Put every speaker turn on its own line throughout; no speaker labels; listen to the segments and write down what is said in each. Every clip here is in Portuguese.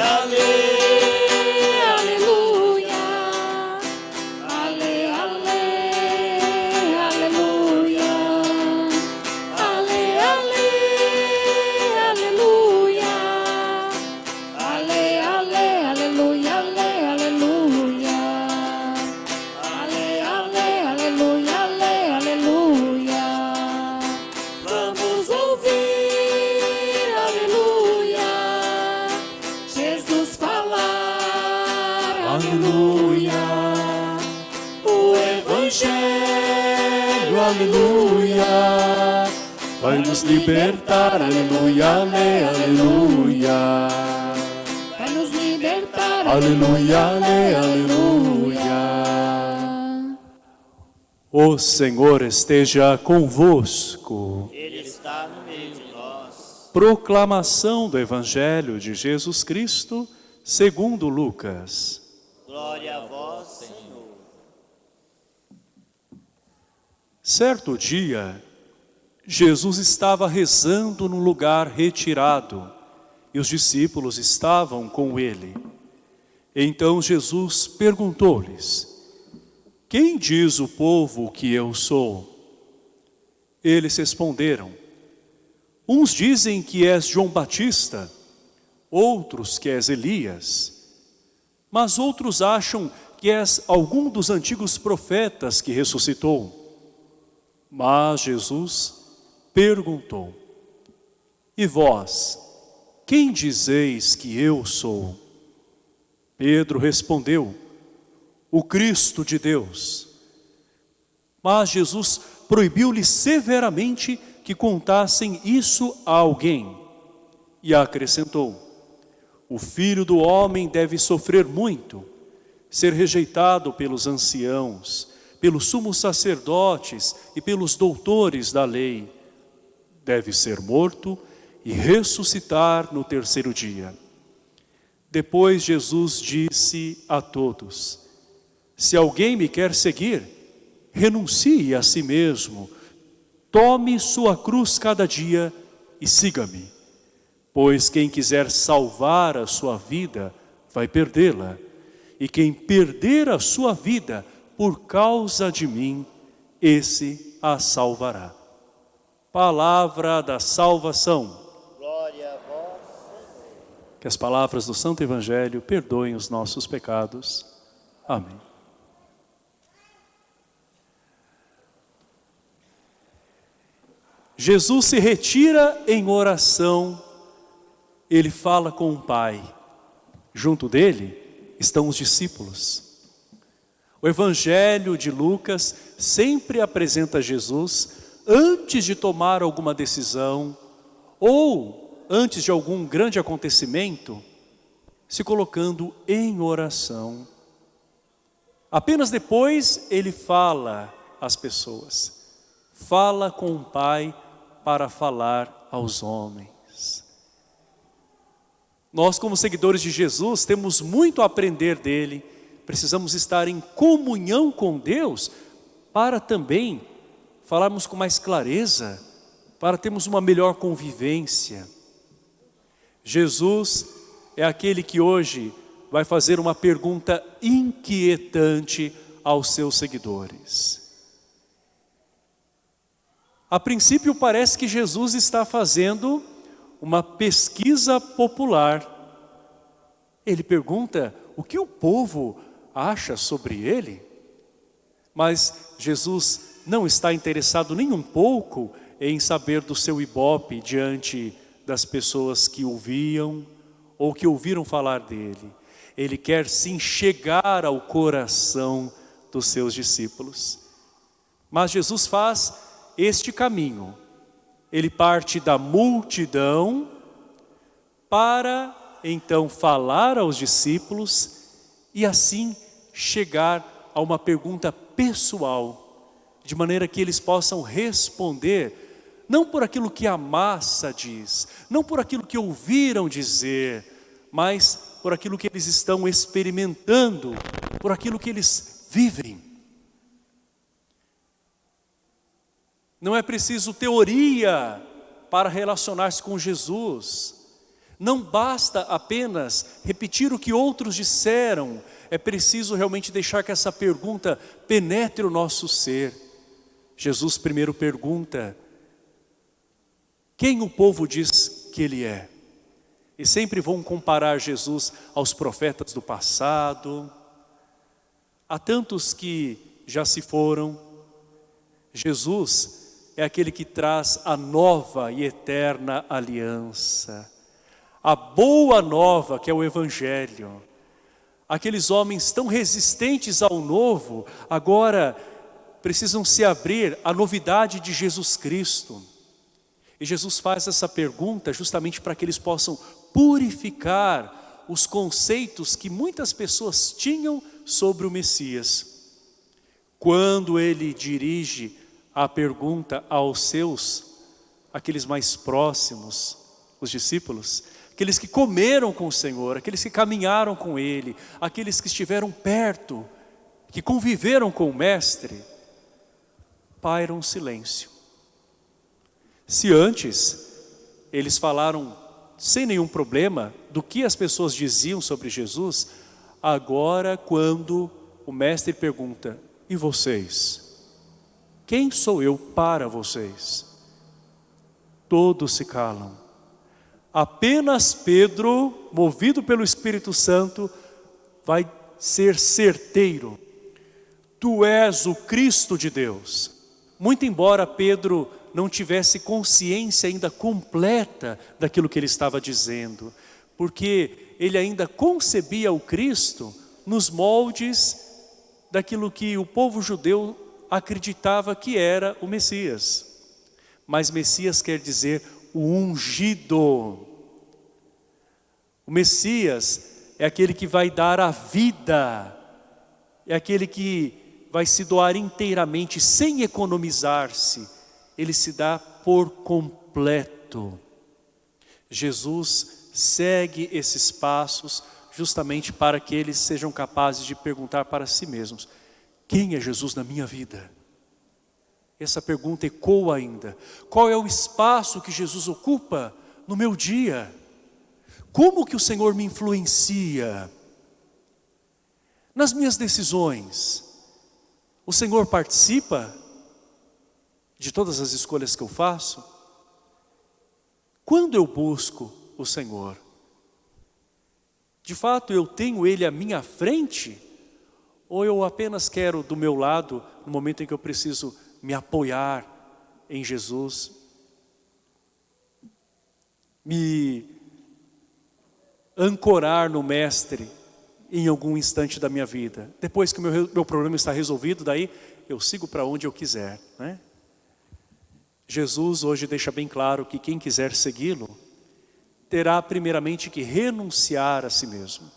nos libertar, aleluia, ale, aleluia.
Vai nos libertar,
aleluia, ale, aleluia. O Senhor esteja convosco.
Ele está no meio de nós.
Proclamação do Evangelho de Jesus Cristo, segundo Lucas.
Glória a vós, Senhor.
Certo dia, Jesus estava rezando num lugar retirado e os discípulos estavam com ele. Então Jesus perguntou-lhes, quem diz o povo que eu sou? Eles responderam, uns dizem que és João Batista, outros que és Elias, mas outros acham que és algum dos antigos profetas que ressuscitou. Mas Jesus perguntou, E vós, quem dizeis que eu sou? Pedro respondeu, o Cristo de Deus. Mas Jesus proibiu-lhe severamente que contassem isso a alguém. E acrescentou, o Filho do Homem deve sofrer muito, ser rejeitado pelos anciãos, pelos sumos sacerdotes e pelos doutores da lei, deve ser morto e ressuscitar no terceiro dia. Depois Jesus disse a todos, se alguém me quer seguir, renuncie a si mesmo, tome sua cruz cada dia e siga-me. Pois quem quiser salvar a sua vida, vai perdê-la. E quem perder a sua vida por causa de mim, esse a salvará. Palavra da salvação.
Glória a vós, Senhor.
Que as palavras do Santo Evangelho perdoem os nossos pecados. Amém. Jesus se retira em oração, ele fala com o Pai. Junto dele estão os discípulos. O Evangelho de Lucas sempre apresenta Jesus antes de tomar alguma decisão ou antes de algum grande acontecimento, se colocando em oração. Apenas depois ele fala às pessoas, fala com o Pai para falar aos homens. Nós como seguidores de Jesus temos muito a aprender dele, precisamos estar em comunhão com Deus para também falarmos com mais clareza, para termos uma melhor convivência. Jesus é aquele que hoje vai fazer uma pergunta inquietante aos seus seguidores. A princípio parece que Jesus está fazendo uma pesquisa popular. Ele pergunta o que o povo acha sobre ele. Mas Jesus não está interessado nem um pouco em saber do seu ibope diante das pessoas que ouviam ou que ouviram falar dele. Ele quer sim chegar ao coração dos seus discípulos. Mas Jesus faz este caminho. Ele parte da multidão para então falar aos discípulos e assim chegar a uma pergunta pessoal de maneira que eles possam responder, não por aquilo que a massa diz, não por aquilo que ouviram dizer, mas por aquilo que eles estão experimentando, por aquilo que eles vivem. Não é preciso teoria para relacionar-se com Jesus. Não basta apenas repetir o que outros disseram, é preciso realmente deixar que essa pergunta penetre o nosso ser. Jesus primeiro pergunta, quem o povo diz que ele é? E sempre vão comparar Jesus aos profetas do passado. Há tantos que já se foram. Jesus é aquele que traz a nova e eterna aliança. A boa nova que é o Evangelho. Aqueles homens tão resistentes ao novo, agora precisam se abrir à novidade de Jesus Cristo. E Jesus faz essa pergunta justamente para que eles possam purificar os conceitos que muitas pessoas tinham sobre o Messias. Quando ele dirige a pergunta aos seus, aqueles mais próximos, os discípulos, aqueles que comeram com o Senhor, aqueles que caminharam com Ele, aqueles que estiveram perto, que conviveram com o Mestre, paira um silêncio. Se antes eles falaram sem nenhum problema do que as pessoas diziam sobre Jesus, agora quando o mestre pergunta, e vocês? Quem sou eu para vocês? Todos se calam. Apenas Pedro, movido pelo Espírito Santo, vai ser certeiro. Tu és o Cristo de Deus. Muito embora Pedro não tivesse consciência ainda completa daquilo que ele estava dizendo, porque ele ainda concebia o Cristo nos moldes daquilo que o povo judeu acreditava que era o Messias. Mas Messias quer dizer o ungido. O Messias é aquele que vai dar a vida, é aquele que vai se doar inteiramente, sem economizar-se, ele se dá por completo. Jesus segue esses passos justamente para que eles sejam capazes de perguntar para si mesmos, quem é Jesus na minha vida? Essa pergunta ecoa ainda. Qual é o espaço que Jesus ocupa no meu dia? Como que o Senhor me influencia? Nas minhas decisões, o Senhor participa? de todas as escolhas que eu faço? Quando eu busco o Senhor, de fato eu tenho Ele à minha frente? Ou eu apenas quero do meu lado, no momento em que eu preciso me apoiar em Jesus, me ancorar no Mestre em algum instante da minha vida. Depois que o meu, meu problema está resolvido, daí eu sigo para onde eu quiser. Né? Jesus hoje deixa bem claro que quem quiser segui-lo, terá primeiramente que renunciar a si mesmo.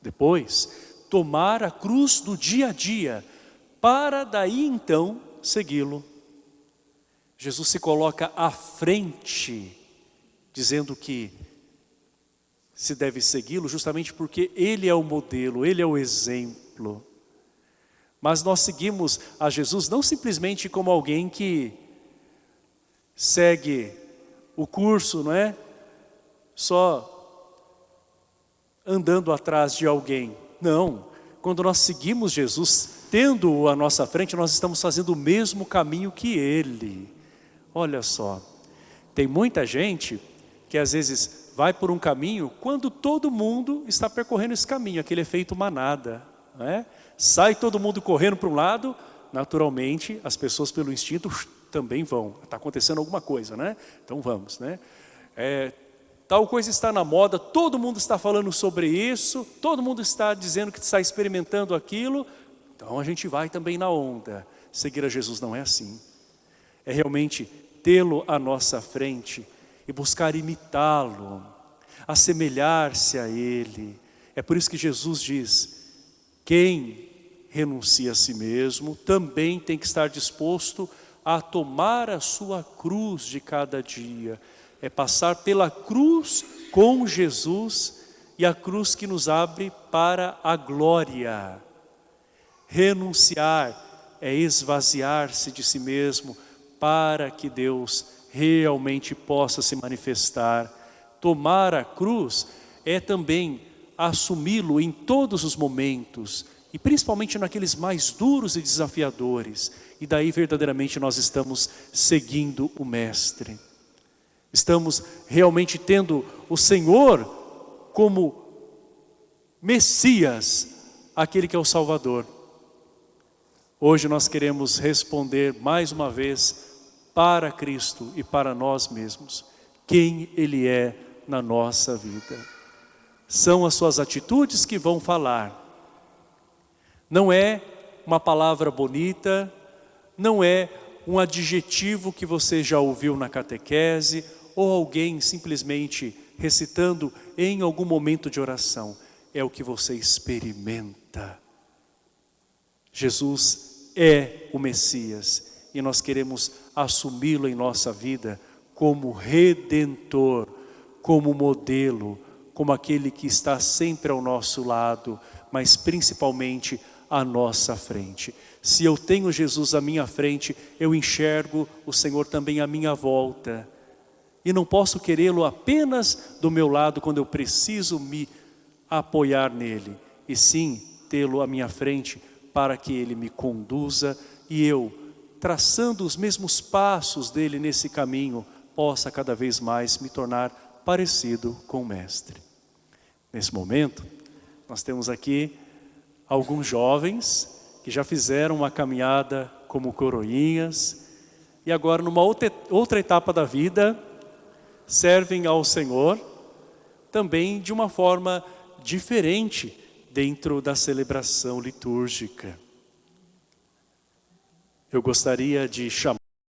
Depois, tomar a cruz do dia a dia, para daí então segui-lo. Jesus se coloca à frente, dizendo que se deve segui-lo justamente porque Ele é o modelo, Ele é o exemplo. Mas nós seguimos a Jesus não simplesmente como alguém que segue o curso, não é? Só andando atrás de alguém. Não, quando nós seguimos Jesus, tendo-o à nossa frente, nós estamos fazendo o mesmo caminho que Ele. Olha só, tem muita gente que às vezes vai por um caminho quando todo mundo está percorrendo esse caminho, aquele efeito manada. É? Sai todo mundo correndo para um lado, naturalmente as pessoas pelo instinto também vão. Está acontecendo alguma coisa, né? Então vamos, né? É, tal coisa está na moda, todo mundo está falando sobre isso, todo mundo está dizendo que está experimentando aquilo, então a gente vai também na onda. Seguir a Jesus não é assim. É realmente tê-lo à nossa frente e buscar imitá-lo, assemelhar-se a Ele. É por isso que Jesus diz, quem renuncia a si mesmo também tem que estar disposto a tomar a sua cruz de cada dia. É passar pela cruz com Jesus e a cruz que nos abre para a glória. Renunciar é esvaziar-se de si mesmo para que Deus realmente possa se manifestar tomar a cruz é também assumi-lo em todos os momentos, e principalmente naqueles mais duros e desafiadores. E daí verdadeiramente nós estamos seguindo o Mestre. Estamos realmente tendo o Senhor como Messias, aquele que é o Salvador. Hoje nós queremos responder mais uma vez para Cristo e para nós mesmos, quem Ele é na nossa vida. São as suas atitudes que vão falar. Não é uma palavra bonita, não é um adjetivo que você já ouviu na catequese, ou alguém simplesmente recitando em algum momento de oração. É o que você experimenta. Jesus é o Messias e nós queremos assumi-lo em nossa vida como Redentor, como modelo, como aquele que está sempre ao nosso lado, mas principalmente à nossa frente. Se eu tenho Jesus à minha frente, eu enxergo o Senhor também à minha volta. E não posso querê-lo apenas do meu lado quando eu preciso me apoiar nele, e sim tê-lo à minha frente para que ele me conduza e eu, traçando os mesmos passos dele nesse caminho, possa cada vez mais me tornar parecido com o Mestre. Nesse momento, nós temos aqui alguns jovens que já fizeram uma caminhada como coroinhas e agora numa outra, etapa da vida servem ao Senhor também de uma forma diferente dentro da celebração litúrgica. Eu gostaria de chamar